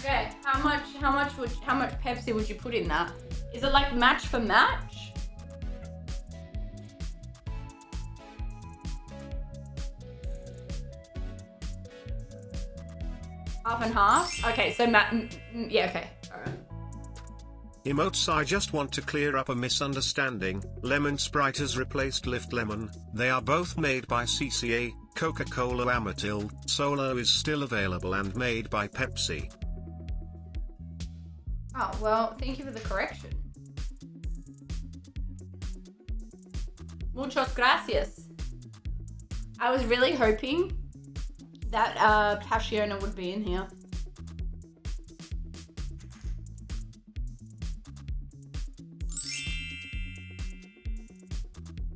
Okay, how much? How much would? How much Pepsi would you put in that? Is it like match for match? Half and half. Okay, so ma- yeah. Okay. All right. Emotes I just want to clear up a misunderstanding, Lemon Sprite has replaced Lift Lemon, they are both made by CCA, Coca-Cola Amatil, Solo is still available and made by Pepsi. Oh well, thank you for the correction. Muchas gracias. I was really hoping that uh, Passiona would be in here.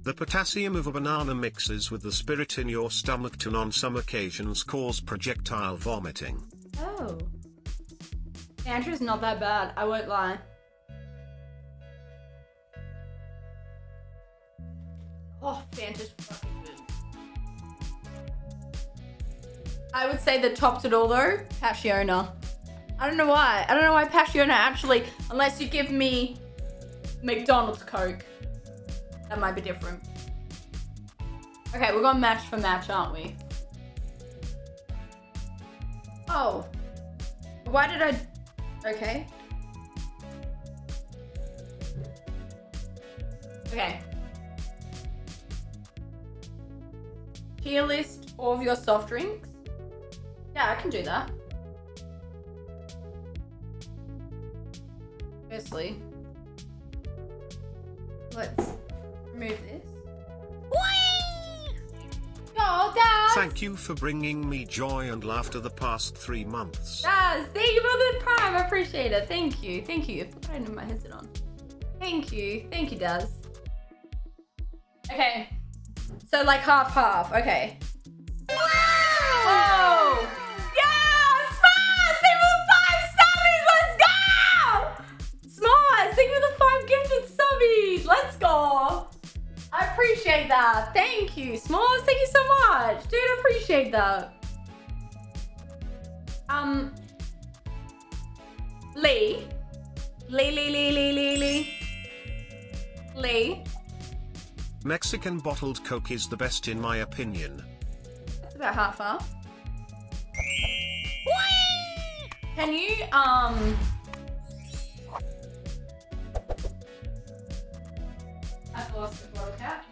The potassium of a banana mixes with the spirit in your stomach to on some occasions cause projectile vomiting. Oh. Andrew's not that bad, I won't lie. Oh, Fanta's fucking good. I would say that tops it all though, Passiona. I don't know why. I don't know why Passiona actually, unless you give me McDonald's Coke. That might be different. Okay, we're going match for match, aren't we? Oh. Why did I... Okay. Okay. Tier list all of your soft drinks. Yeah, I can do that. Firstly, let's remove this. Thank you for bringing me joy and laughter the past three months. Daz, thank you for the prime. I appreciate it. Thank you. Thank you. Put I my headset on. Thank you. Thank you, Daz. Okay. So like half half. Okay. Appreciate that. Thank you. Smalls, thank you so much. Dude, I appreciate that. Um, Lee. Lee, Lee, Lee, Lee, Lee, Lee. Lee. Mexican bottled Coke is the best in my opinion. That's about half half. Can you, um... I've lost the bottle cap.